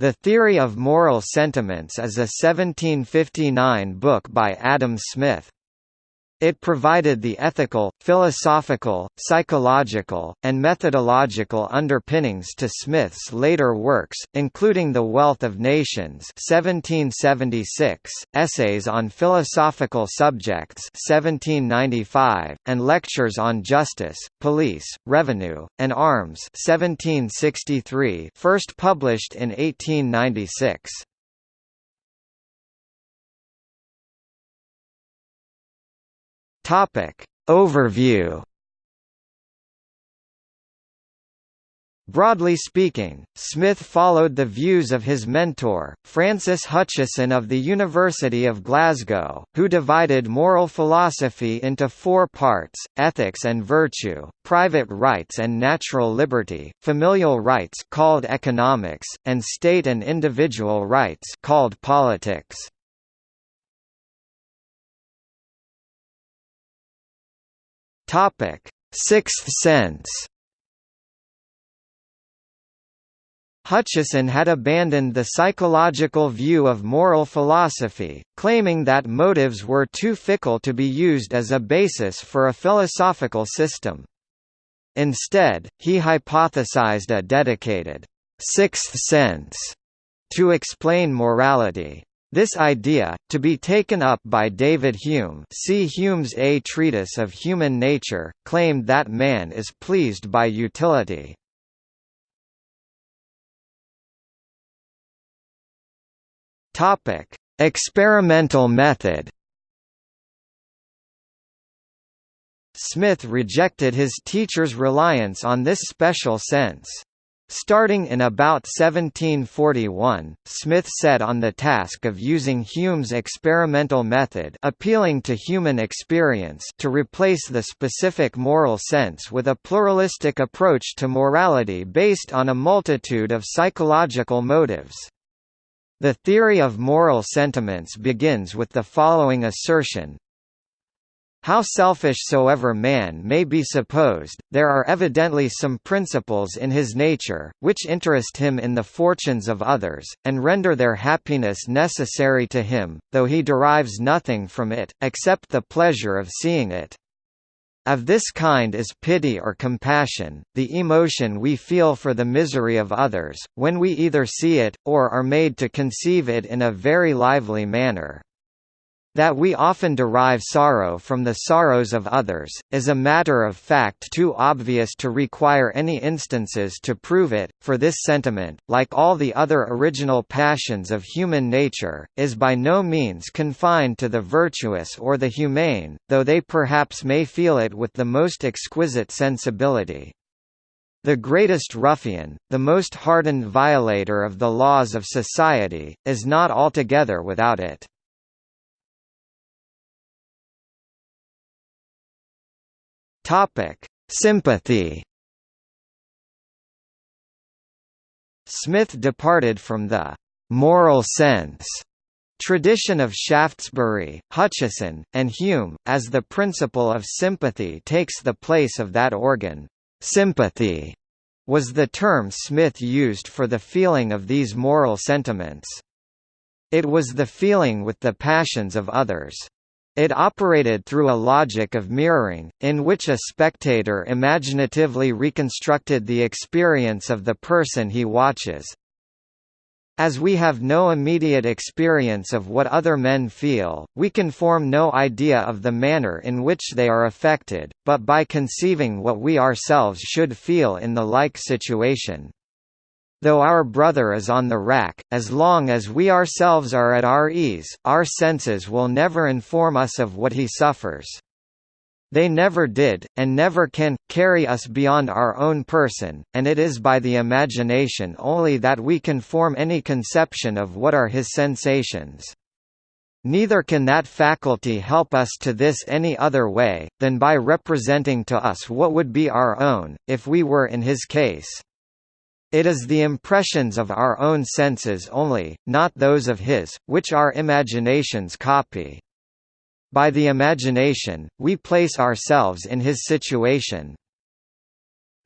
The Theory of Moral Sentiments is a 1759 book by Adam Smith. It provided the ethical, philosophical, psychological, and methodological underpinnings to Smith's later works, including The Wealth of Nations 1776, Essays on Philosophical Subjects 1795, and Lectures on Justice, Police, Revenue, and Arms 1763 first published in 1896. Topic. Overview Broadly speaking, Smith followed the views of his mentor, Francis Hutcheson of the University of Glasgow, who divided moral philosophy into four parts, ethics and virtue, private rights and natural liberty, familial rights called economics, and state and individual rights called politics. Topic: Sixth Sense. Hutcheson had abandoned the psychological view of moral philosophy, claiming that motives were too fickle to be used as a basis for a philosophical system. Instead, he hypothesized a dedicated sixth sense to explain morality. This idea, to be taken up by David Hume see Hume's A Treatise of Human Nature, claimed that man is pleased by utility. Experimental method Smith rejected his teacher's reliance on this special sense. Starting in about 1741, Smith set on the task of using Hume's experimental method appealing to human experience to replace the specific moral sense with a pluralistic approach to morality based on a multitude of psychological motives. The theory of moral sentiments begins with the following assertion, how selfish soever man may be supposed, there are evidently some principles in his nature, which interest him in the fortunes of others, and render their happiness necessary to him, though he derives nothing from it, except the pleasure of seeing it. Of this kind is pity or compassion, the emotion we feel for the misery of others, when we either see it, or are made to conceive it in a very lively manner. That we often derive sorrow from the sorrows of others, is a matter of fact too obvious to require any instances to prove it, for this sentiment, like all the other original passions of human nature, is by no means confined to the virtuous or the humane, though they perhaps may feel it with the most exquisite sensibility. The greatest ruffian, the most hardened violator of the laws of society, is not altogether without it. Topic: Sympathy. Smith departed from the moral sense tradition of Shaftesbury, Hutcheson, and Hume, as the principle of sympathy takes the place of that organ. Sympathy was the term Smith used for the feeling of these moral sentiments. It was the feeling with the passions of others. It operated through a logic of mirroring, in which a spectator imaginatively reconstructed the experience of the person he watches. As we have no immediate experience of what other men feel, we can form no idea of the manner in which they are affected, but by conceiving what we ourselves should feel in the like situation. Though our brother is on the rack, as long as we ourselves are at our ease, our senses will never inform us of what he suffers. They never did, and never can, carry us beyond our own person, and it is by the imagination only that we can form any conception of what are his sensations. Neither can that faculty help us to this any other way, than by representing to us what would be our own, if we were in his case. It is the impressions of our own senses only, not those of his, which our imaginations copy. By the imagination, we place ourselves in his situation.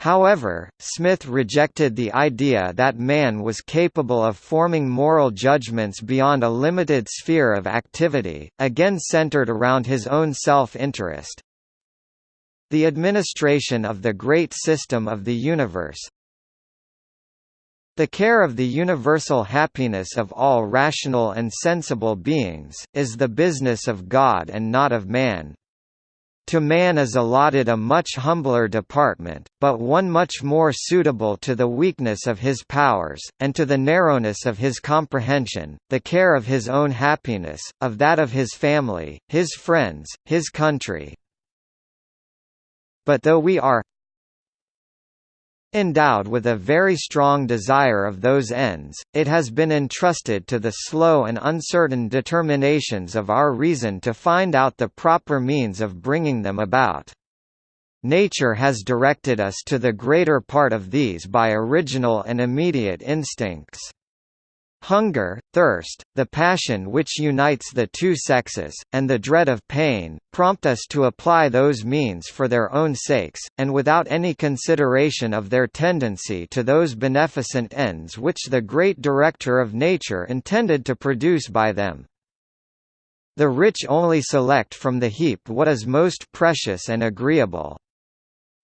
However, Smith rejected the idea that man was capable of forming moral judgments beyond a limited sphere of activity, again centered around his own self-interest. The administration of the great system of the universe, the care of the universal happiness of all rational and sensible beings, is the business of God and not of man. To man is allotted a much humbler department, but one much more suitable to the weakness of his powers, and to the narrowness of his comprehension, the care of his own happiness, of that of his family, his friends, his country. But though we are Endowed with a very strong desire of those ends, it has been entrusted to the slow and uncertain determinations of our reason to find out the proper means of bringing them about. Nature has directed us to the greater part of these by original and immediate instincts. Hunger, thirst, the passion which unites the two sexes, and the dread of pain, prompt us to apply those means for their own sakes, and without any consideration of their tendency to those beneficent ends which the great Director of nature intended to produce by them. The rich only select from the heap what is most precious and agreeable.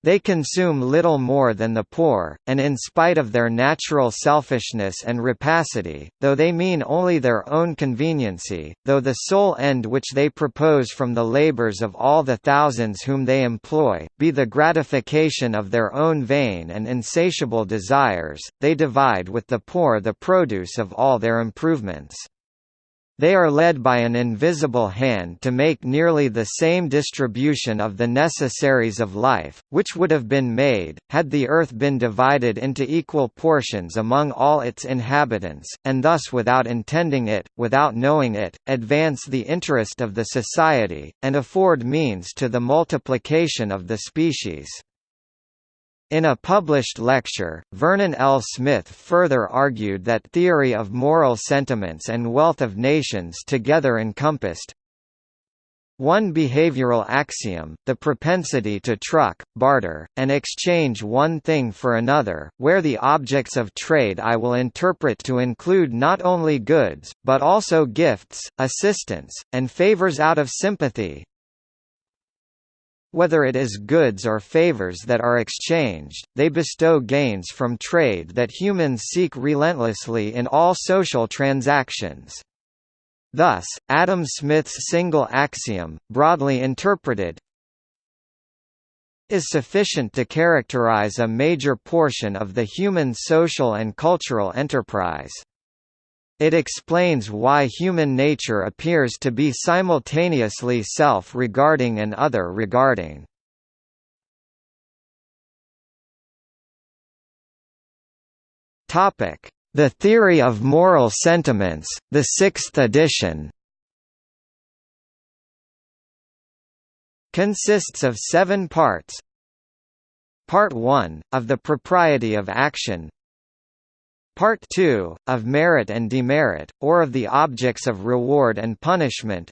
They consume little more than the poor, and in spite of their natural selfishness and rapacity, though they mean only their own conveniency, though the sole end which they propose from the labours of all the thousands whom they employ, be the gratification of their own vain and insatiable desires, they divide with the poor the produce of all their improvements. They are led by an invisible hand to make nearly the same distribution of the necessaries of life, which would have been made, had the earth been divided into equal portions among all its inhabitants, and thus without intending it, without knowing it, advance the interest of the society, and afford means to the multiplication of the species. In a published lecture, Vernon L. Smith further argued that theory of moral sentiments and wealth of nations together encompassed one behavioral axiom, the propensity to truck, barter, and exchange one thing for another, where the objects of trade I will interpret to include not only goods, but also gifts, assistance, and favors out of sympathy, whether it is goods or favors that are exchanged, they bestow gains from trade that humans seek relentlessly in all social transactions. Thus, Adam Smith's single axiom, broadly interpreted, is sufficient to characterize a major portion of the human social and cultural enterprise. It explains why human nature appears to be simultaneously self-regarding and other-regarding. The Theory of Moral Sentiments, the sixth edition consists of seven parts. Part 1, of the propriety of action Part 2, of merit and demerit, or of the objects of reward and punishment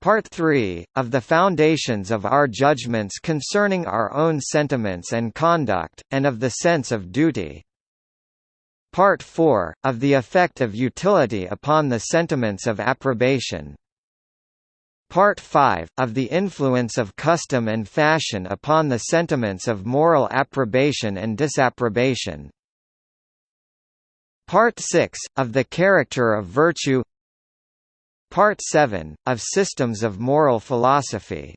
Part 3, of the foundations of our judgments concerning our own sentiments and conduct, and of the sense of duty. Part 4, of the effect of utility upon the sentiments of approbation. Part 5, of the influence of custom and fashion upon the sentiments of moral approbation and disapprobation. Part 6, of the character of virtue Part 7, of systems of moral philosophy.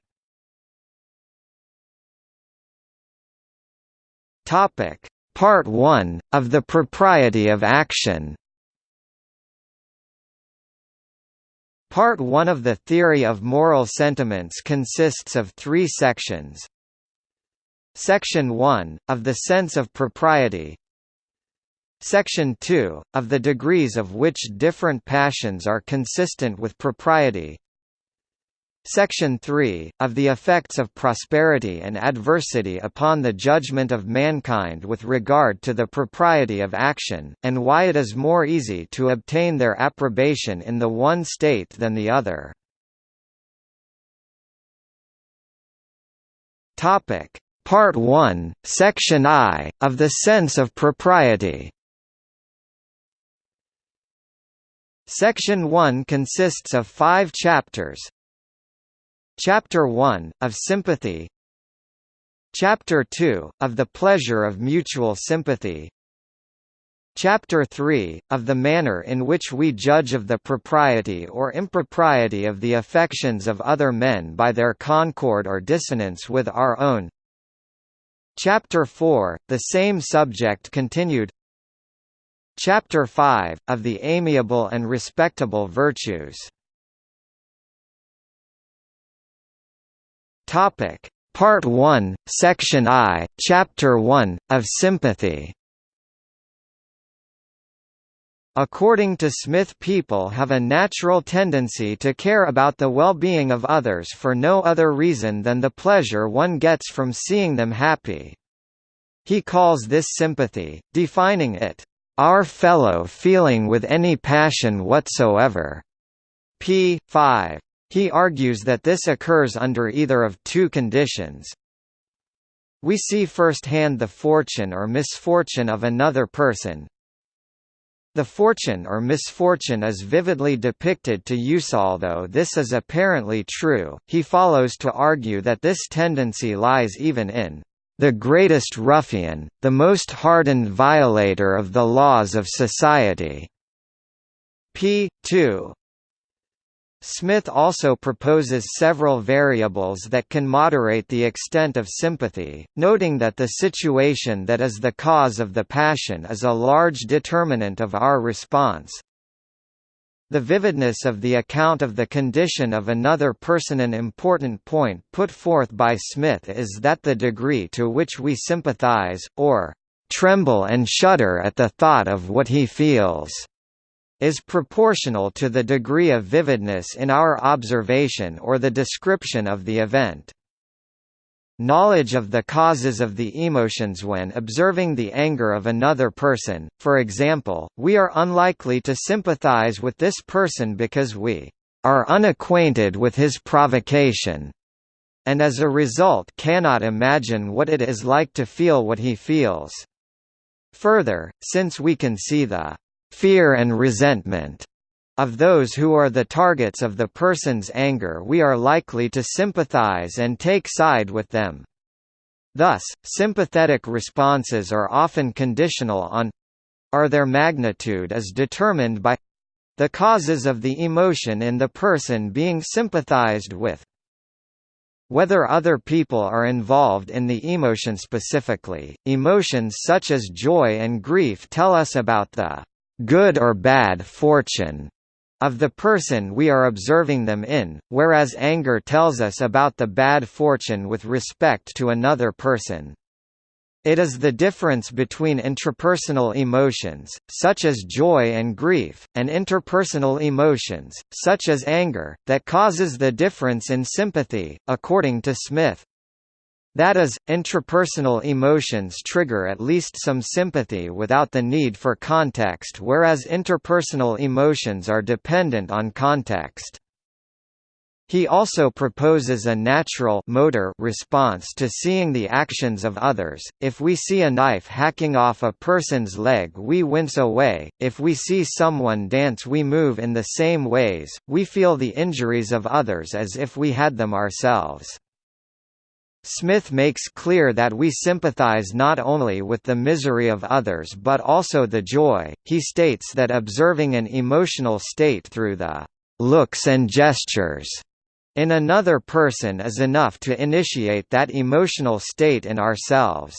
Part 1, of the propriety of action Part 1 of the theory of moral sentiments consists of three sections. Section 1, of the sense of propriety Section 2, of the degrees of which different passions are consistent with propriety Section 3, of the effects of prosperity and adversity upon the judgment of mankind with regard to the propriety of action, and why it is more easy to obtain their approbation in the one state than the other. Part 1, Section I, of the sense of propriety. Section 1 consists of five chapters. Chapter 1, of sympathy. Chapter 2, of the pleasure of mutual sympathy. Chapter 3, of the manner in which we judge of the propriety or impropriety of the affections of other men by their concord or dissonance with our own. Chapter 4, the same subject continued Chapter 5, of the amiable and respectable virtues. Topic. Part 1, Section I, Chapter 1, of Sympathy. According to Smith people have a natural tendency to care about the well-being of others for no other reason than the pleasure one gets from seeing them happy. He calls this sympathy, defining it, "...our fellow feeling with any passion whatsoever." p. 5. He argues that this occurs under either of two conditions. We see firsthand the fortune or misfortune of another person. The fortune or misfortune is vividly depicted to use although this is apparently true, he follows to argue that this tendency lies even in the greatest ruffian, the most hardened violator of the laws of society. p. 2 Smith also proposes several variables that can moderate the extent of sympathy, noting that the situation that is the cause of the passion is a large determinant of our response. The vividness of the account of the condition of another person An important point put forth by Smith is that the degree to which we sympathize, or tremble and shudder at the thought of what he feels is proportional to the degree of vividness in our observation or the description of the event. Knowledge of the causes of the emotions when observing the anger of another person, for example, we are unlikely to sympathize with this person because we are unacquainted with his provocation, and as a result cannot imagine what it is like to feel what he feels. Further, since we can see the fear and resentment of those who are the targets of the person's anger we are likely to sympathize and take side with them. Thus, sympathetic responses are often conditional on or their magnitude is determined by the causes of the emotion in the person being sympathized with. Whether other people are involved in the emotion specifically, emotions such as joy and grief tell us about the good or bad fortune of the person we are observing them in, whereas anger tells us about the bad fortune with respect to another person. It is the difference between intrapersonal emotions, such as joy and grief, and interpersonal emotions, such as anger, that causes the difference in sympathy, according to Smith. That is, intrapersonal emotions trigger at least some sympathy without the need for context whereas interpersonal emotions are dependent on context. He also proposes a natural motor response to seeing the actions of others. If we see a knife hacking off a person's leg, we wince away. If we see someone dance, we move in the same ways. We feel the injuries of others as if we had them ourselves. Smith makes clear that we sympathize not only with the misery of others but also the joy. He states that observing an emotional state through the looks and gestures in another person is enough to initiate that emotional state in ourselves.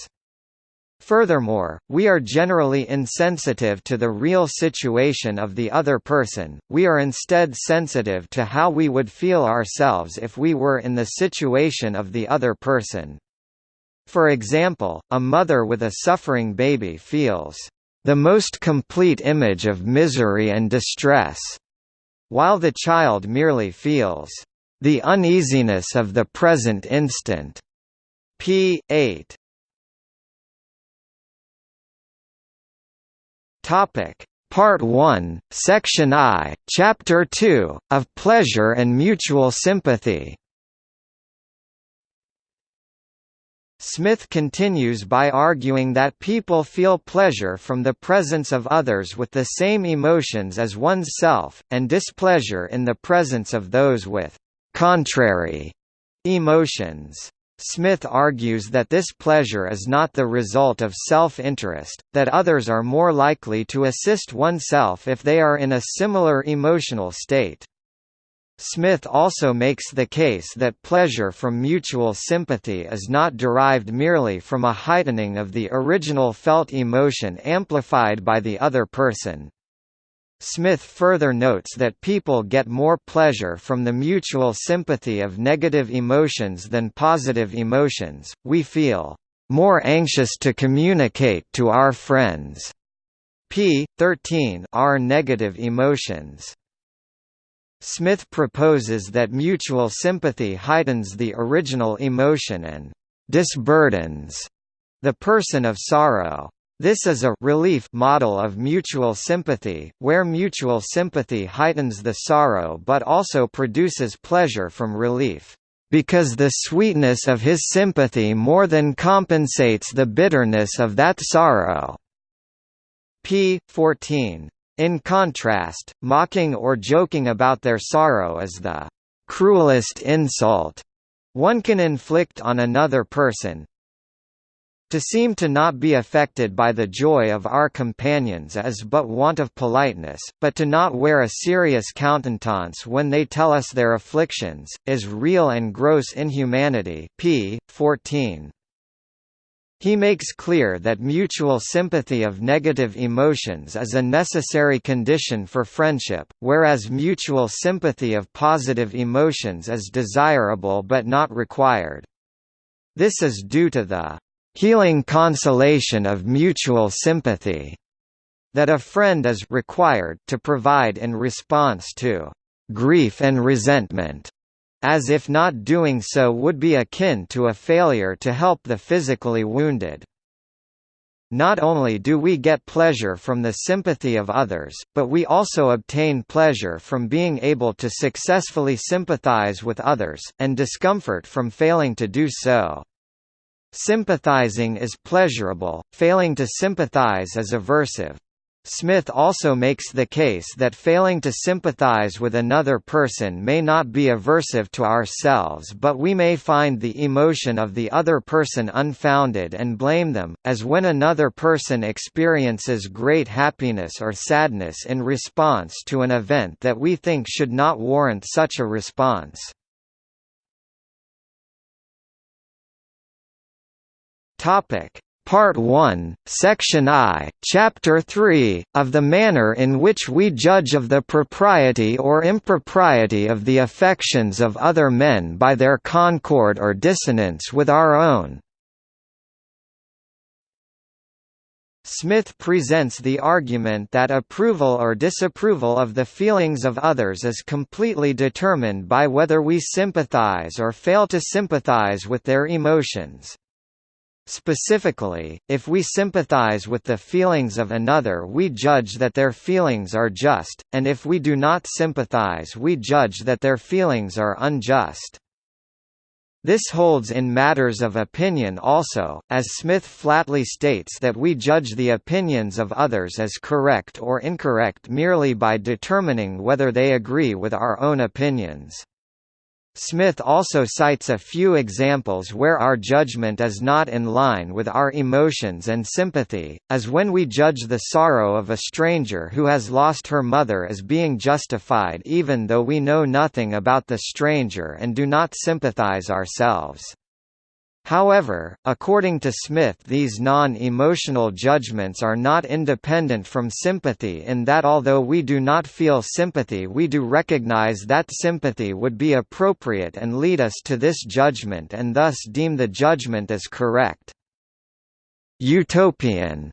Furthermore, we are generally insensitive to the real situation of the other person, we are instead sensitive to how we would feel ourselves if we were in the situation of the other person. For example, a mother with a suffering baby feels the most complete image of misery and distress, while the child merely feels the uneasiness of the present instant. p. 8 Topic: Part 1, Section I, Chapter 2, of Pleasure and Mutual Sympathy. Smith continues by arguing that people feel pleasure from the presence of others with the same emotions as one's self, and displeasure in the presence of those with «contrary» emotions. Smith argues that this pleasure is not the result of self-interest, that others are more likely to assist oneself if they are in a similar emotional state. Smith also makes the case that pleasure from mutual sympathy is not derived merely from a heightening of the original felt emotion amplified by the other person. Smith further notes that people get more pleasure from the mutual sympathy of negative emotions than positive emotions. We feel more anxious to communicate to our friends. p. 13 are negative emotions. Smith proposes that mutual sympathy heightens the original emotion and disburdens the person of sorrow. This is a relief model of mutual sympathy, where mutual sympathy heightens the sorrow but also produces pleasure from relief, because the sweetness of his sympathy more than compensates the bitterness of that sorrow. p. 14. In contrast, mocking or joking about their sorrow is the cruelest insult one can inflict on another person. To seem to not be affected by the joy of our companions is but want of politeness, but to not wear a serious countenance when they tell us their afflictions, is real and gross inhumanity p. 14. He makes clear that mutual sympathy of negative emotions is a necessary condition for friendship, whereas mutual sympathy of positive emotions is desirable but not required. This is due to the healing consolation of mutual sympathy that a friend is required to provide in response to grief and resentment as if not doing so would be akin to a failure to help the physically wounded. Not only do we get pleasure from the sympathy of others, but we also obtain pleasure from being able to successfully sympathize with others, and discomfort from failing to do so. Sympathizing is pleasurable, failing to sympathize is aversive. Smith also makes the case that failing to sympathize with another person may not be aversive to ourselves but we may find the emotion of the other person unfounded and blame them, as when another person experiences great happiness or sadness in response to an event that we think should not warrant such a response. Topic Part 1, Section I, Chapter 3, of the manner in which we judge of the propriety or impropriety of the affections of other men by their concord or dissonance with our own. Smith presents the argument that approval or disapproval of the feelings of others is completely determined by whether we sympathize or fail to sympathize with their emotions. Specifically, if we sympathize with the feelings of another we judge that their feelings are just, and if we do not sympathize we judge that their feelings are unjust. This holds in matters of opinion also, as Smith flatly states that we judge the opinions of others as correct or incorrect merely by determining whether they agree with our own opinions. Smith also cites a few examples where our judgment is not in line with our emotions and sympathy, as when we judge the sorrow of a stranger who has lost her mother as being justified even though we know nothing about the stranger and do not sympathize ourselves. However, according to Smith these non-emotional judgments are not independent from sympathy in that although we do not feel sympathy we do recognize that sympathy would be appropriate and lead us to this judgment and thus deem the judgment as correct. Utopian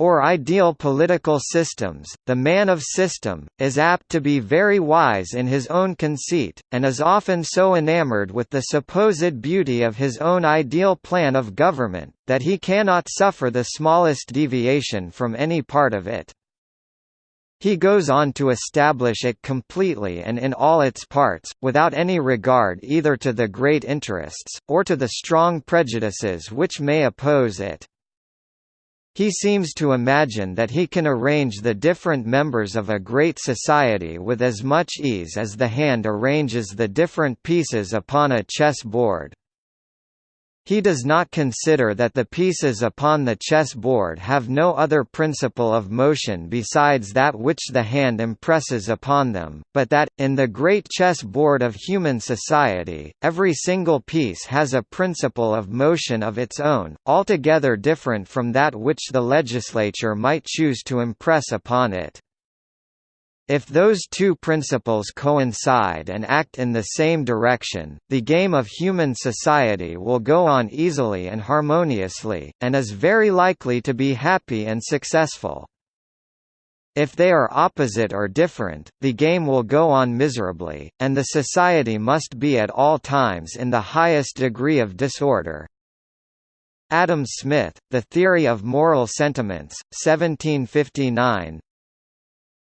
or ideal political systems, the man of system, is apt to be very wise in his own conceit, and is often so enamored with the supposed beauty of his own ideal plan of government, that he cannot suffer the smallest deviation from any part of it. He goes on to establish it completely and in all its parts, without any regard either to the great interests, or to the strong prejudices which may oppose it. He seems to imagine that he can arrange the different members of a great society with as much ease as the hand arranges the different pieces upon a chess board. He does not consider that the pieces upon the chess board have no other principle of motion besides that which the hand impresses upon them, but that, in the great chess board of human society, every single piece has a principle of motion of its own, altogether different from that which the legislature might choose to impress upon it. If those two principles coincide and act in the same direction, the game of human society will go on easily and harmoniously, and is very likely to be happy and successful. If they are opposite or different, the game will go on miserably, and the society must be at all times in the highest degree of disorder. Adam Smith, The Theory of Moral Sentiments, 1759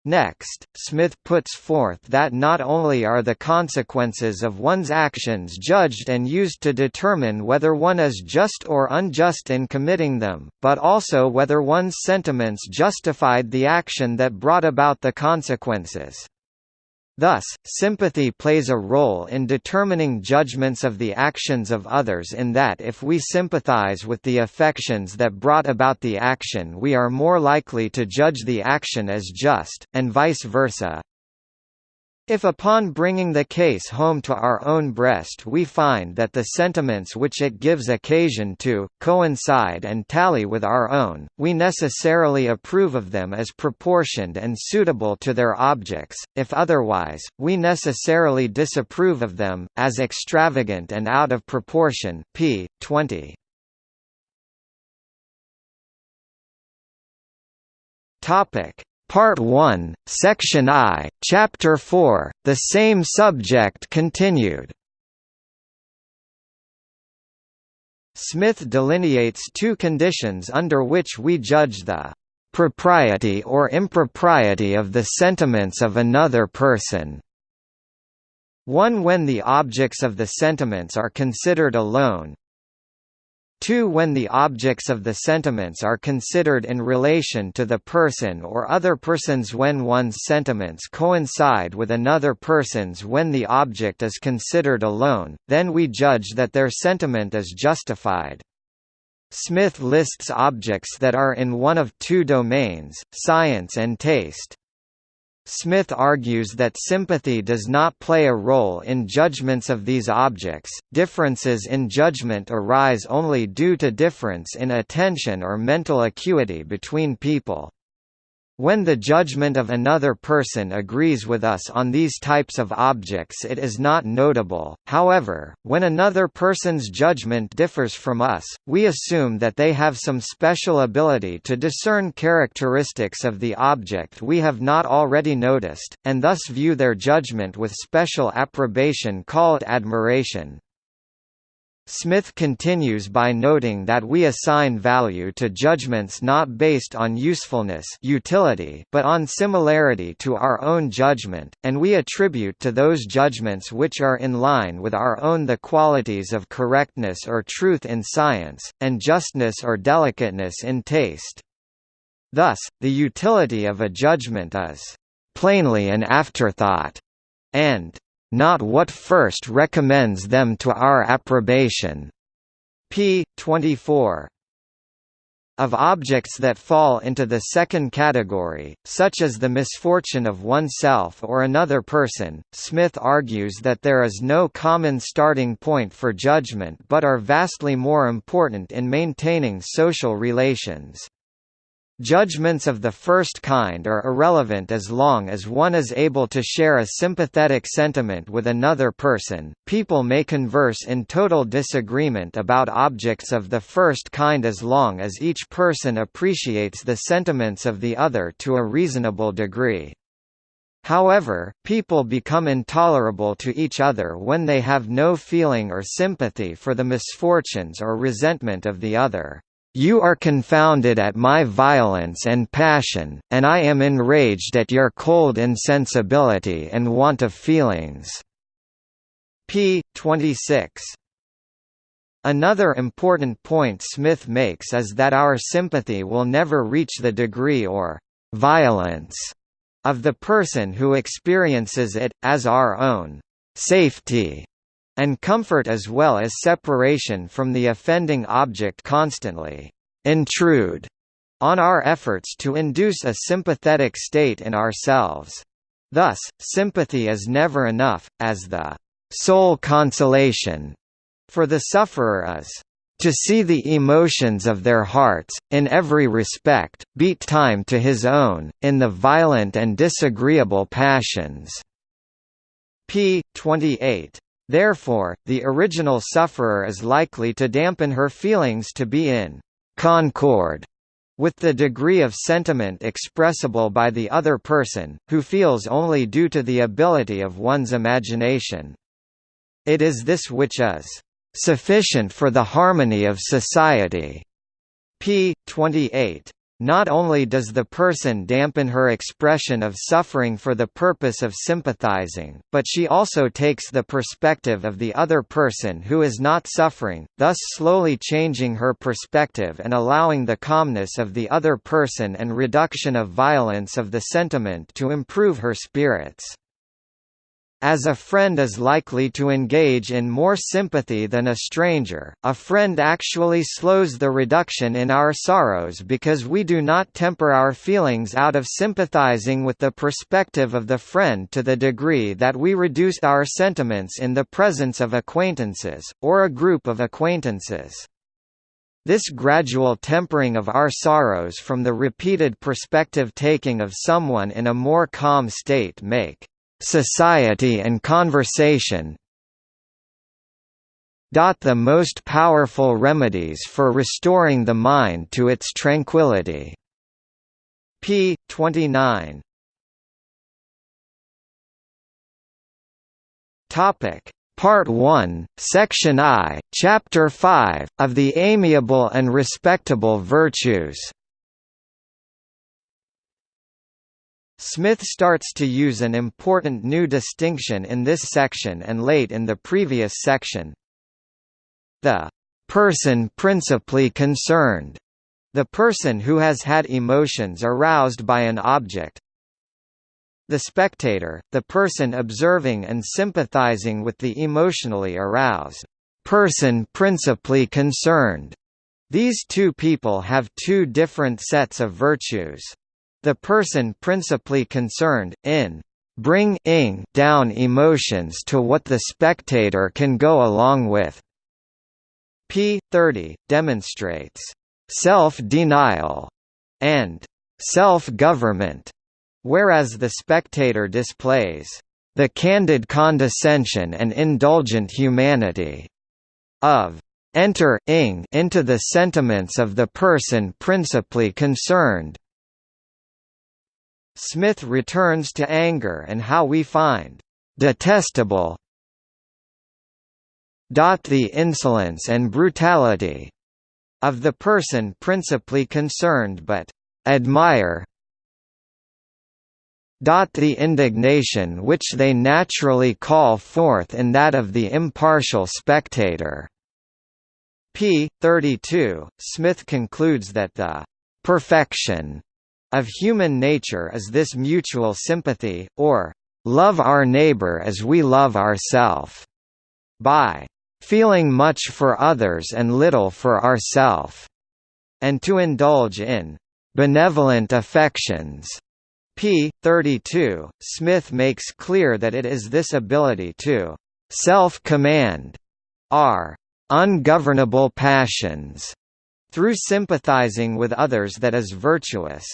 Next, Smith puts forth that not only are the consequences of one's actions judged and used to determine whether one is just or unjust in committing them, but also whether one's sentiments justified the action that brought about the consequences. Thus, sympathy plays a role in determining judgments of the actions of others in that if we sympathize with the affections that brought about the action we are more likely to judge the action as just, and vice versa. If upon bringing the case home to our own breast we find that the sentiments which it gives occasion to, coincide and tally with our own, we necessarily approve of them as proportioned and suitable to their objects, if otherwise, we necessarily disapprove of them, as extravagant and out of proportion p. 20. Topic Part 1, Section I, Chapter 4, the same subject continued. Smith delineates two conditions under which we judge the propriety or impropriety of the sentiments of another person. One when the objects of the sentiments are considered alone, 2 when the objects of the sentiments are considered in relation to the person or other persons when one's sentiments coincide with another person's when the object is considered alone, then we judge that their sentiment is justified. Smith lists objects that are in one of two domains, science and taste. Smith argues that sympathy does not play a role in judgments of these objects, differences in judgment arise only due to difference in attention or mental acuity between people. When the judgment of another person agrees with us on these types of objects it is not notable, however, when another person's judgment differs from us, we assume that they have some special ability to discern characteristics of the object we have not already noticed, and thus view their judgment with special approbation called admiration. Smith continues by noting that we assign value to judgments not based on usefulness utility but on similarity to our own judgment, and we attribute to those judgments which are in line with our own the qualities of correctness or truth in science, and justness or delicateness in taste. Thus, the utility of a judgment is plainly an afterthought, and not what first recommends them to our approbation. p. 24 of objects that fall into the second category, such as the misfortune of oneself or another person, Smith argues that there is no common starting point for judgment but are vastly more important in maintaining social relations. Judgments of the first kind are irrelevant as long as one is able to share a sympathetic sentiment with another person. People may converse in total disagreement about objects of the first kind as long as each person appreciates the sentiments of the other to a reasonable degree. However, people become intolerable to each other when they have no feeling or sympathy for the misfortunes or resentment of the other. You are confounded at my violence and passion, and I am enraged at your cold insensibility and want of feelings." p. 26. Another important point Smith makes is that our sympathy will never reach the degree or «violence» of the person who experiences it, as our own «safety» and comfort as well as separation from the offending object constantly intrude on our efforts to induce a sympathetic state in ourselves. Thus, sympathy is never enough, as the sole consolation for the sufferer is to see the emotions of their hearts, in every respect, beat time to his own, in the violent and disagreeable passions." p. 28. Therefore, the original sufferer is likely to dampen her feelings to be in «concord» with the degree of sentiment expressible by the other person, who feels only due to the ability of one's imagination. It is this which is "...sufficient for the harmony of society." p. 28. Not only does the person dampen her expression of suffering for the purpose of sympathizing, but she also takes the perspective of the other person who is not suffering, thus slowly changing her perspective and allowing the calmness of the other person and reduction of violence of the sentiment to improve her spirits as a friend is likely to engage in more sympathy than a stranger, a friend actually slows the reduction in our sorrows because we do not temper our feelings out of sympathizing with the perspective of the friend to the degree that we reduce our sentiments in the presence of acquaintances, or a group of acquaintances. This gradual tempering of our sorrows from the repeated perspective taking of someone in a more calm state make society and conversation the most powerful remedies for restoring the mind to its tranquility. p. 29 Topic Part 1, Section I, Chapter 5, of the Amiable and Respectable Virtues Smith starts to use an important new distinction in this section and late in the previous section. The person principally concerned, the person who has had emotions aroused by an object, the spectator, the person observing and sympathizing with the emotionally aroused person principally concerned. These two people have two different sets of virtues. The person principally concerned, in bring-ing down emotions to what the spectator can go along with. p. 30, demonstrates self-denial and self-government, whereas the spectator displays the candid condescension and indulgent humanity of enter-ing into the sentiments of the person principally concerned. Smith returns to anger and how we find detestable Dot the insolence and brutality of the person principally concerned but admire Dot the indignation which they naturally call forth in that of the impartial spectator. p. 32, Smith concludes that the perfection of human nature is this mutual sympathy, or love our neighbor as we love ourself, by feeling much for others and little for ourself, and to indulge in benevolent affections. p. 32, Smith makes clear that it is this ability to self-command our ungovernable passions through sympathizing with others that is virtuous.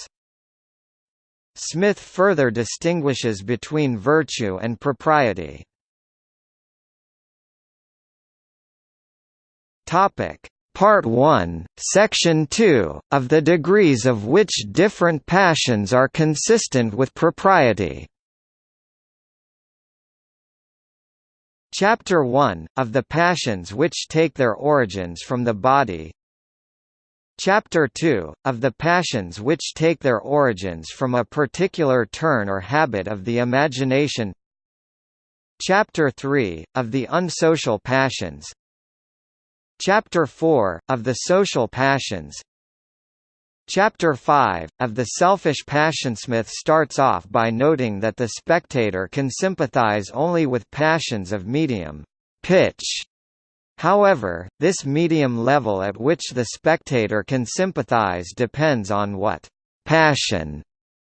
Smith further distinguishes between virtue and propriety. Topic: Part 1, Section 2, of the degrees of which different passions are consistent with propriety. Chapter 1, of the passions which take their origins from the body Chapter 2, of the passions which take their origins from a particular turn or habit of the imagination. Chapter 3, of the unsocial passions. Chapter 4, of the social passions. Chapter 5, of the selfish passion Smith starts off by noting that the spectator can sympathize only with passions of medium pitch However, this medium level at which the spectator can sympathize depends on what passion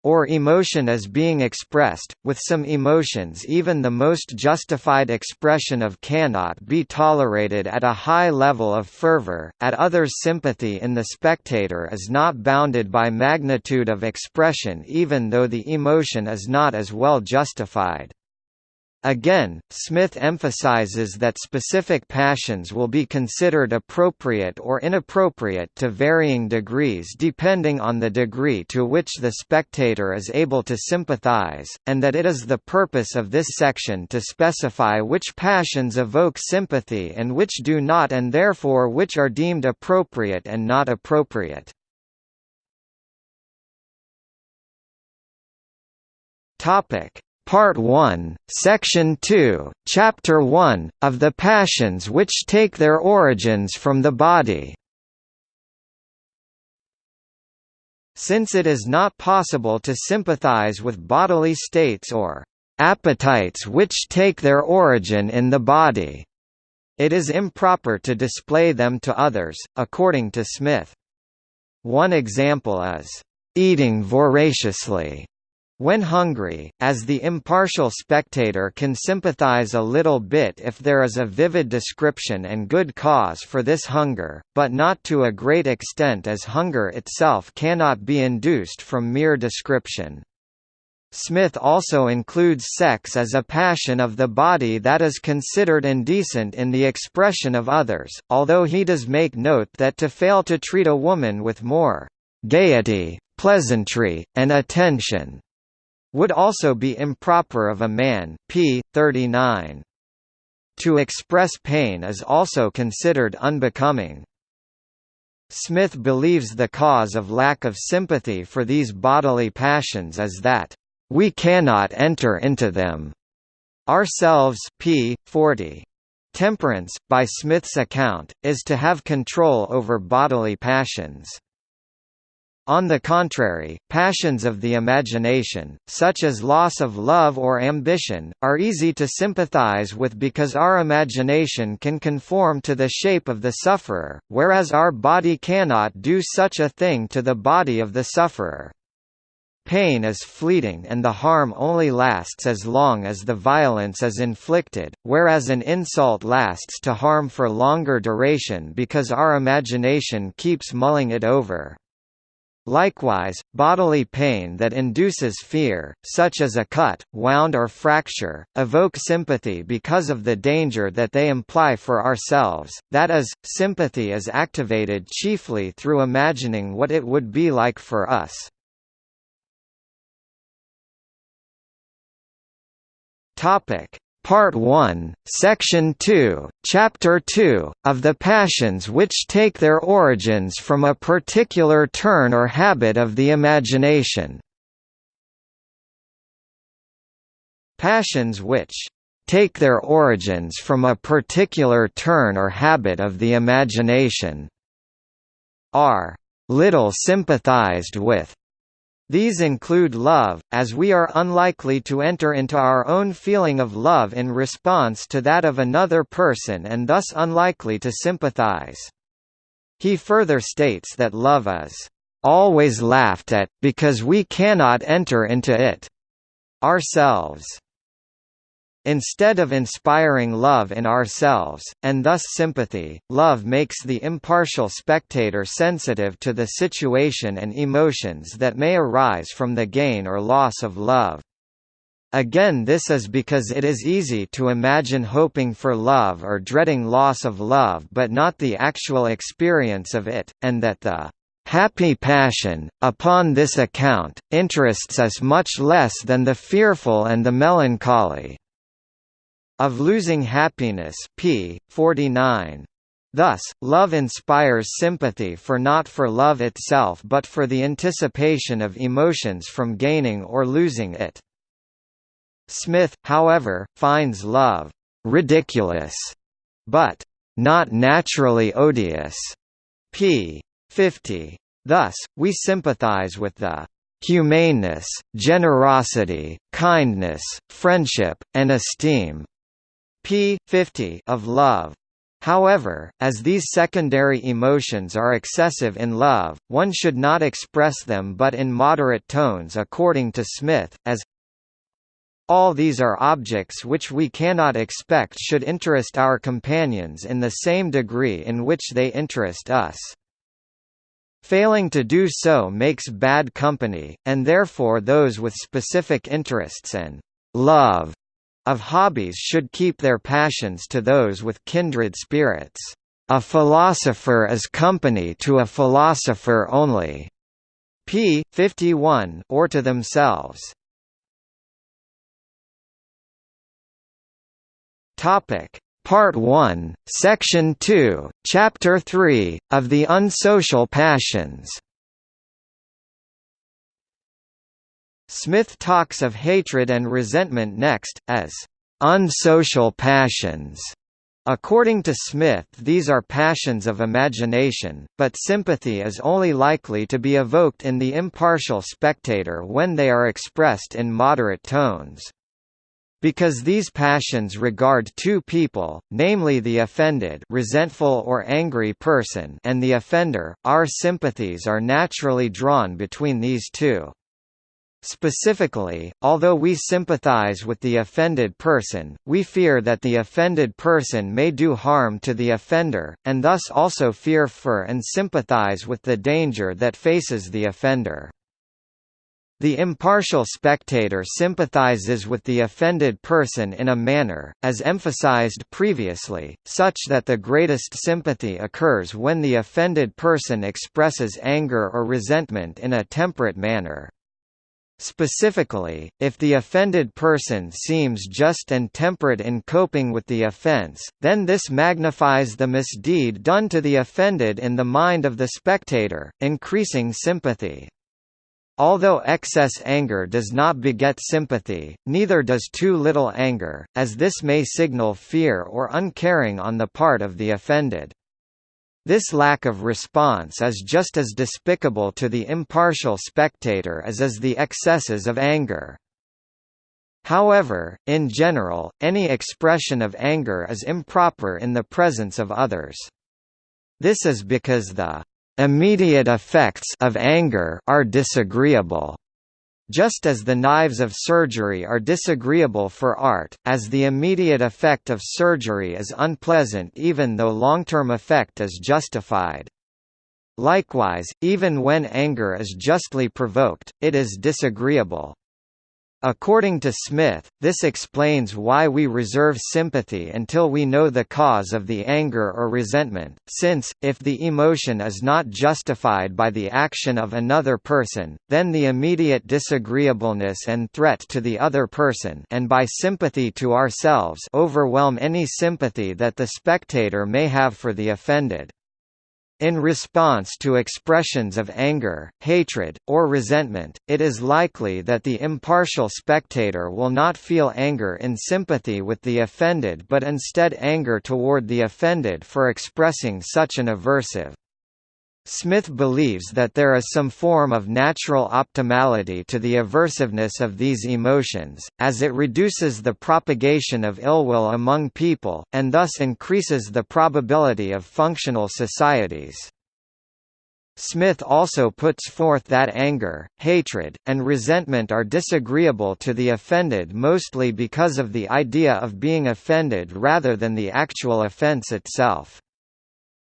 or emotion is being expressed, with some emotions even the most justified expression of cannot be tolerated at a high level of fervor, at others sympathy in the spectator is not bounded by magnitude of expression even though the emotion is not as well justified. Again, Smith emphasizes that specific passions will be considered appropriate or inappropriate to varying degrees depending on the degree to which the spectator is able to sympathize, and that it is the purpose of this section to specify which passions evoke sympathy and which do not and therefore which are deemed appropriate and not appropriate. Topic Part 1, Section 2, Chapter 1, of the passions which take their origins from the body. Since it is not possible to sympathize with bodily states or appetites which take their origin in the body, it is improper to display them to others, according to Smith. One example is, "...eating voraciously", when hungry, as the impartial spectator can sympathize a little bit if there is a vivid description and good cause for this hunger, but not to a great extent as hunger itself cannot be induced from mere description. Smith also includes sex as a passion of the body that is considered indecent in the expression of others, although he does make note that to fail to treat a woman with more gaiety, pleasantry, and attention would also be improper of a man p. 39. To express pain is also considered unbecoming. Smith believes the cause of lack of sympathy for these bodily passions is that, "...we cannot enter into them." Ourselves p. 40. Temperance, by Smith's account, is to have control over bodily passions. On the contrary, passions of the imagination, such as loss of love or ambition, are easy to sympathize with because our imagination can conform to the shape of the sufferer, whereas our body cannot do such a thing to the body of the sufferer. Pain is fleeting and the harm only lasts as long as the violence is inflicted, whereas an insult lasts to harm for longer duration because our imagination keeps mulling it over. Likewise, bodily pain that induces fear, such as a cut, wound or fracture, evoke sympathy because of the danger that they imply for ourselves, that is, sympathy is activated chiefly through imagining what it would be like for us. Topic: Part 1, Section 2, Chapter 2, of the passions which take their origins from a particular turn or habit of the imagination. Passions which take their origins from a particular turn or habit of the imagination are little sympathized with these include love, as we are unlikely to enter into our own feeling of love in response to that of another person and thus unlikely to sympathize. He further states that love is always laughed at, because we cannot enter into it ourselves instead of inspiring love in ourselves, and thus sympathy, love makes the impartial spectator sensitive to the situation and emotions that may arise from the gain or loss of love. Again this is because it is easy to imagine hoping for love or dreading loss of love but not the actual experience of it, and that the happy passion, upon this account, interests us much less than the fearful and the melancholy. Of Losing Happiness p. 49. Thus, love inspires sympathy for not for love itself but for the anticipation of emotions from gaining or losing it. Smith, however, finds love «ridiculous» but «not naturally odious» p. 50. Thus, we sympathize with the humaneness, generosity, kindness, friendship, and esteem p. 50 of love. However, as these secondary emotions are excessive in love, one should not express them but in moderate tones according to Smith, as all these are objects which we cannot expect should interest our companions in the same degree in which they interest us. Failing to do so makes bad company, and therefore those with specific interests and love of hobbies should keep their passions to those with kindred spirits. A philosopher is company to a philosopher only. p. 51 or to themselves. Topic: Part 1, Section 2, Chapter 3, of the Unsocial Passions Smith talks of hatred and resentment next, as unsocial passions. According to Smith these are passions of imagination, but sympathy is only likely to be evoked in the impartial spectator when they are expressed in moderate tones. Because these passions regard two people, namely the offended resentful or angry person and the offender, our sympathies are naturally drawn between these two. Specifically, although we sympathize with the offended person, we fear that the offended person may do harm to the offender, and thus also fear for and sympathize with the danger that faces the offender. The impartial spectator sympathizes with the offended person in a manner, as emphasized previously, such that the greatest sympathy occurs when the offended person expresses anger or resentment in a temperate manner. Specifically, if the offended person seems just and temperate in coping with the offense, then this magnifies the misdeed done to the offended in the mind of the spectator, increasing sympathy. Although excess anger does not beget sympathy, neither does too little anger, as this may signal fear or uncaring on the part of the offended. This lack of response is just as despicable to the impartial spectator as is the excesses of anger. However, in general, any expression of anger is improper in the presence of others. This is because the immediate effects of anger are disagreeable. Just as the knives of surgery are disagreeable for art, as the immediate effect of surgery is unpleasant even though long-term effect is justified. Likewise, even when anger is justly provoked, it is disagreeable. According to Smith, this explains why we reserve sympathy until we know the cause of the anger or resentment, since, if the emotion is not justified by the action of another person, then the immediate disagreeableness and threat to the other person and by sympathy to ourselves overwhelm any sympathy that the spectator may have for the offended. In response to expressions of anger, hatred, or resentment, it is likely that the impartial spectator will not feel anger in sympathy with the offended but instead anger toward the offended for expressing such an aversive Smith believes that there is some form of natural optimality to the aversiveness of these emotions, as it reduces the propagation of ill will among people, and thus increases the probability of functional societies. Smith also puts forth that anger, hatred, and resentment are disagreeable to the offended mostly because of the idea of being offended rather than the actual offense itself.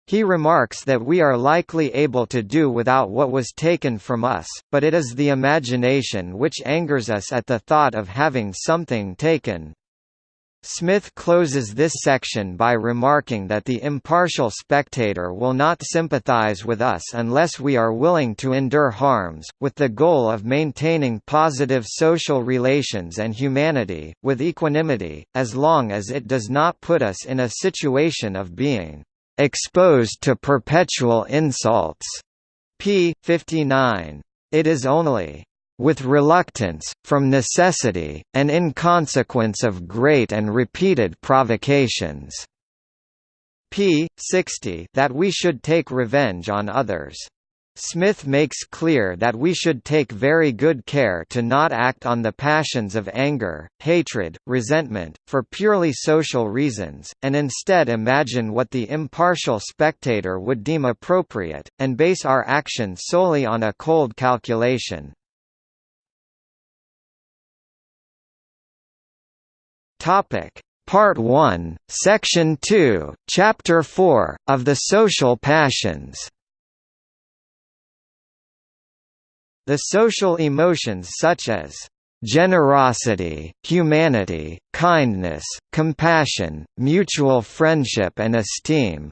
He remarks that we are likely able to do without what was taken from us, but it is the imagination which angers us at the thought of having something taken. Smith closes this section by remarking that the impartial spectator will not sympathize with us unless we are willing to endure harms, with the goal of maintaining positive social relations and humanity, with equanimity, as long as it does not put us in a situation of being exposed to perpetual insults. p. 59. It is only with reluctance, from necessity, and in consequence of great and repeated provocations. p. 60 that we should take revenge on others. Smith makes clear that we should take very good care to not act on the passions of anger, hatred, resentment, for purely social reasons, and instead imagine what the impartial spectator would deem appropriate, and base our action solely on a cold calculation. Part 1, Section 2, Chapter 4, of the Social Passions The social emotions such as generosity, humanity, kindness, compassion, mutual friendship and esteem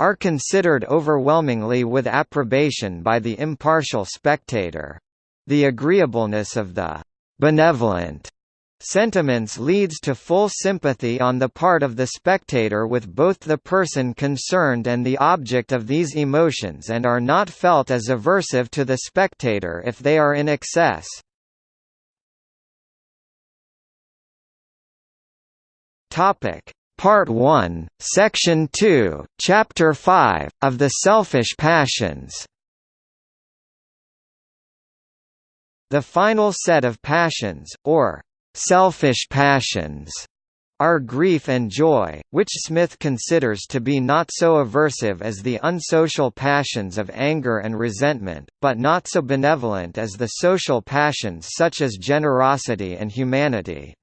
are considered overwhelmingly with approbation by the impartial spectator. The agreeableness of the benevolent Sentiments leads to full sympathy on the part of the spectator with both the person concerned and the object of these emotions and are not felt as aversive to the spectator if they are in excess. Topic Part 1, Section 2, Chapter 5, of the Selfish Passions The final set of passions, or selfish passions are grief and joy, which Smith considers to be not so aversive as the unsocial passions of anger and resentment, but not so benevolent as the social passions such as generosity and humanity.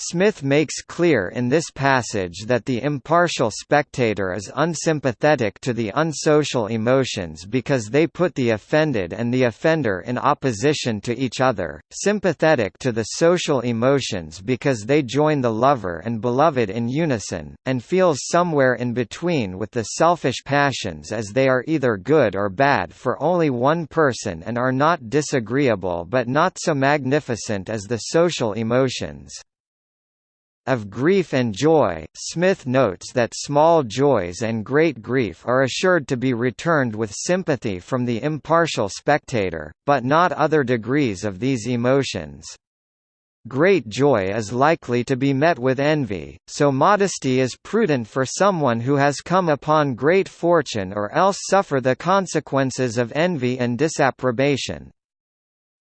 Smith makes clear in this passage that the impartial spectator is unsympathetic to the unsocial emotions because they put the offended and the offender in opposition to each other, sympathetic to the social emotions because they join the lover and beloved in unison, and feels somewhere in between with the selfish passions as they are either good or bad for only one person and are not disagreeable but not so magnificent as the social emotions of grief and joy, Smith notes that small joys and great grief are assured to be returned with sympathy from the impartial spectator, but not other degrees of these emotions. Great joy is likely to be met with envy, so modesty is prudent for someone who has come upon great fortune or else suffer the consequences of envy and disapprobation.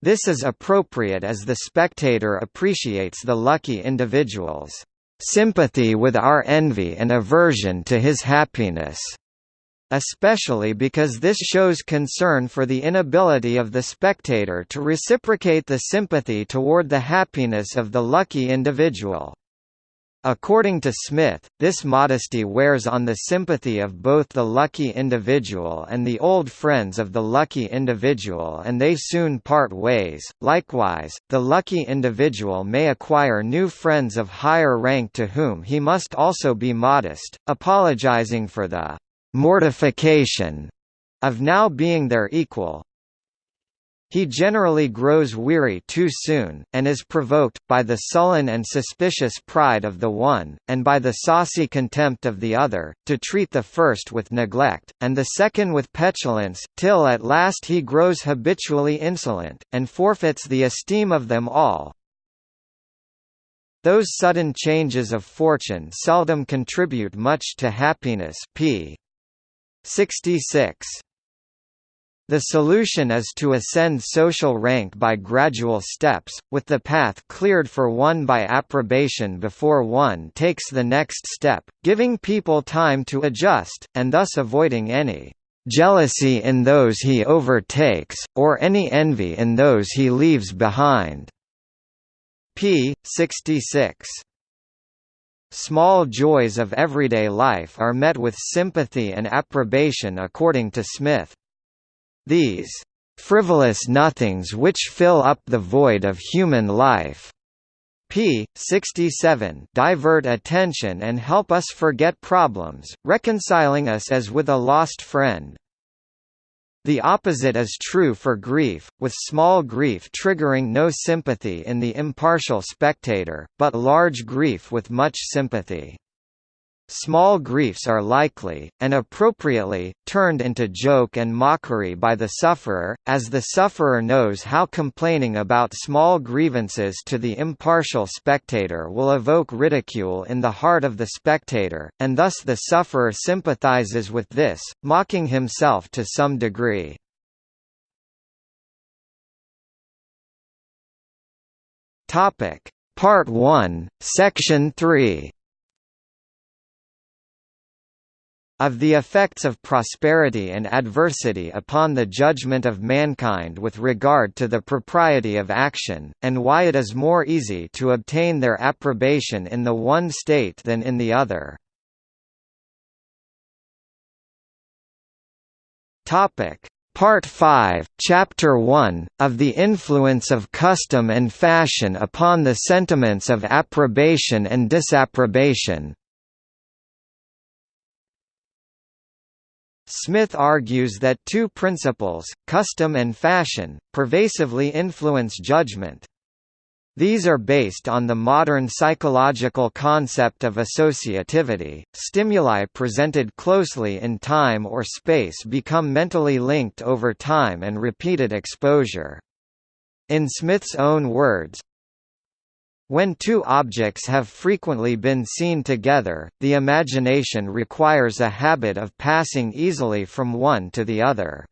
This is appropriate as the spectator appreciates the lucky individual's sympathy with our envy and aversion to his happiness especially because this shows concern for the inability of the spectator to reciprocate the sympathy toward the happiness of the lucky individual. According to Smith, this modesty wears on the sympathy of both the lucky individual and the old friends of the lucky individual and they soon part ways. Likewise, the lucky individual may acquire new friends of higher rank to whom he must also be modest, apologizing for the mortification of now being their equal, he generally grows weary too soon, and is provoked, by the sullen and suspicious pride of the one, and by the saucy contempt of the other, to treat the first with neglect, and the second with petulance, till at last he grows habitually insolent, and forfeits the esteem of them all. Those sudden changes of fortune seldom contribute much to happiness p. 66. The solution is to ascend social rank by gradual steps, with the path cleared for one by approbation before one takes the next step, giving people time to adjust, and thus avoiding any jealousy in those he overtakes, or any envy in those he leaves behind. p. 66. Small joys of everyday life are met with sympathy and approbation according to Smith. These frivolous nothings which fill up the void of human life p. 67 divert attention and help us forget problems, reconciling us as with a lost friend. The opposite is true for grief, with small grief triggering no sympathy in the impartial spectator, but large grief with much sympathy. Small griefs are likely, and appropriately, turned into joke and mockery by the sufferer, as the sufferer knows how complaining about small grievances to the impartial spectator will evoke ridicule in the heart of the spectator, and thus the sufferer sympathizes with this, mocking himself to some degree. Part 1, Section 3 Of the effects of prosperity and adversity upon the judgment of mankind with regard to the propriety of action, and why it is more easy to obtain their approbation in the one state than in the other. Part 5, Chapter 1, of the influence of custom and fashion upon the sentiments of approbation and disapprobation Smith argues that two principles, custom and fashion, pervasively influence judgment. These are based on the modern psychological concept of associativity. Stimuli presented closely in time or space become mentally linked over time and repeated exposure. In Smith's own words, when two objects have frequently been seen together, the imagination requires a habit of passing easily from one to the other.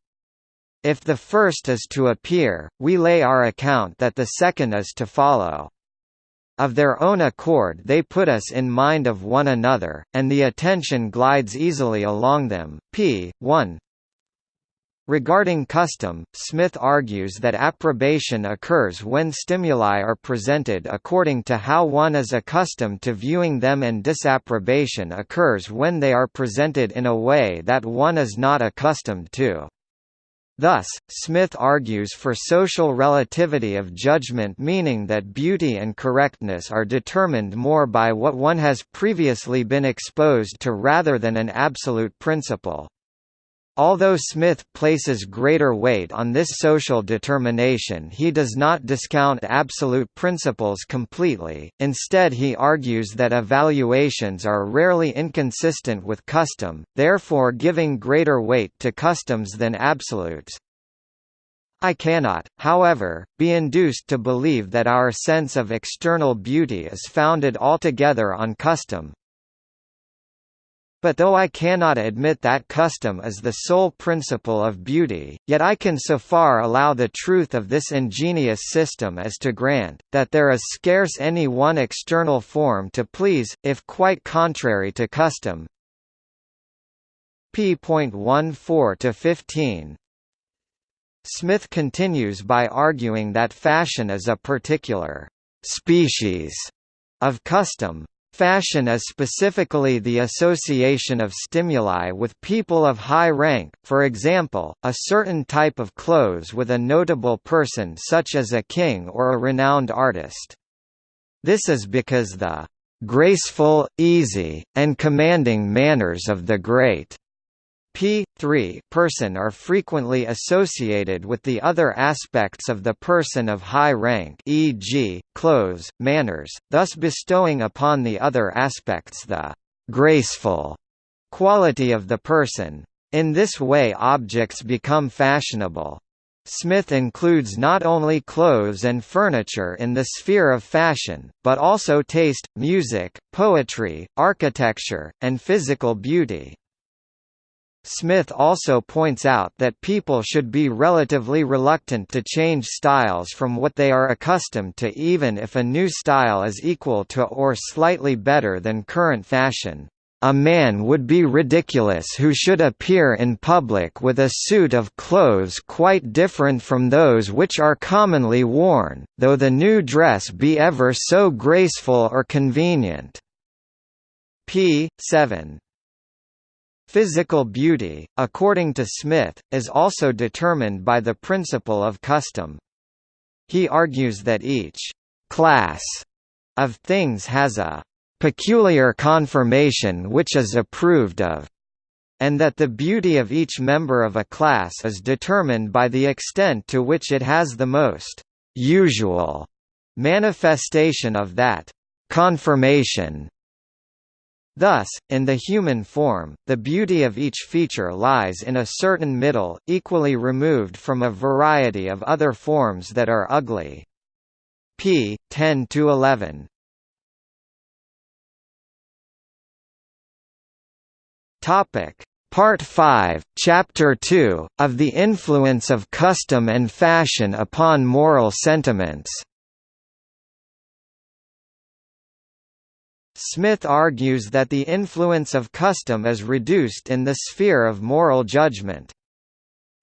If the first is to appear, we lay our account that the second is to follow. Of their own accord they put us in mind of one another, and the attention glides easily along them. p. 1 Regarding custom, Smith argues that approbation occurs when stimuli are presented according to how one is accustomed to viewing them and disapprobation occurs when they are presented in a way that one is not accustomed to. Thus, Smith argues for social relativity of judgment meaning that beauty and correctness are determined more by what one has previously been exposed to rather than an absolute principle. Although Smith places greater weight on this social determination he does not discount absolute principles completely, instead he argues that evaluations are rarely inconsistent with custom, therefore giving greater weight to customs than absolutes. I cannot, however, be induced to believe that our sense of external beauty is founded altogether on custom, but though I cannot admit that custom is the sole principle of beauty, yet I can so far allow the truth of this ingenious system as to grant, that there is scarce any one external form to please, if quite contrary to custom. p.14–15 Smith continues by arguing that fashion is a particular «species» of custom, Fashion is specifically the association of stimuli with people of high rank, for example, a certain type of clothes with a notable person such as a king or a renowned artist. This is because the graceful, easy, and commanding manners of the great p. 3 person are frequently associated with the other aspects of the person of high rank e.g., clothes, manners, thus bestowing upon the other aspects the «graceful» quality of the person. In this way objects become fashionable. Smith includes not only clothes and furniture in the sphere of fashion, but also taste, music, poetry, architecture, and physical beauty. Smith also points out that people should be relatively reluctant to change styles from what they are accustomed to even if a new style is equal to or slightly better than current fashion. A man would be ridiculous who should appear in public with a suit of clothes quite different from those which are commonly worn, though the new dress be ever so graceful or convenient. p. 7 Physical beauty, according to Smith, is also determined by the principle of custom. He argues that each «class» of things has a «peculiar conformation which is approved of» and that the beauty of each member of a class is determined by the extent to which it has the most «usual» manifestation of that «conformation» Thus, in the human form, the beauty of each feature lies in a certain middle, equally removed from a variety of other forms that are ugly. p. 10–11 Part 5, Chapter 2, of the influence of custom and fashion upon moral sentiments Smith argues that the influence of custom is reduced in the sphere of moral judgment.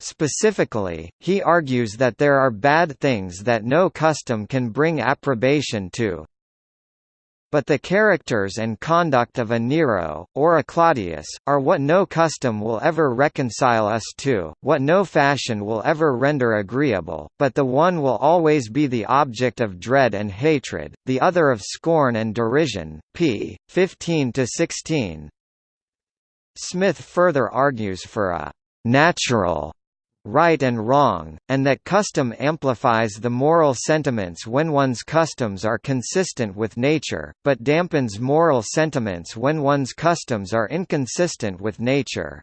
Specifically, he argues that there are bad things that no custom can bring approbation to, but the characters and conduct of a Nero, or a Claudius, are what no custom will ever reconcile us to, what no fashion will ever render agreeable, but the one will always be the object of dread and hatred, the other of scorn and derision. p. 15–16 Smith further argues for a «natural» right and wrong, and that custom amplifies the moral sentiments when one's customs are consistent with nature, but dampens moral sentiments when one's customs are inconsistent with nature.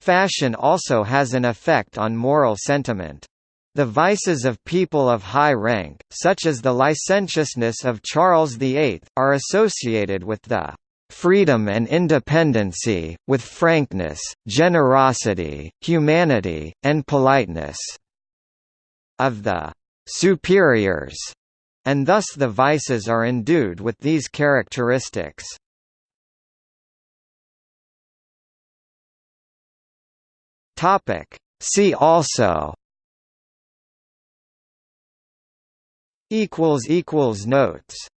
Fashion also has an effect on moral sentiment. The vices of people of high rank, such as the licentiousness of Charles VIII, are associated with the freedom and independency, with frankness, generosity, humanity, and politeness of the superiors, and thus the vices are endued with these characteristics. See also Notes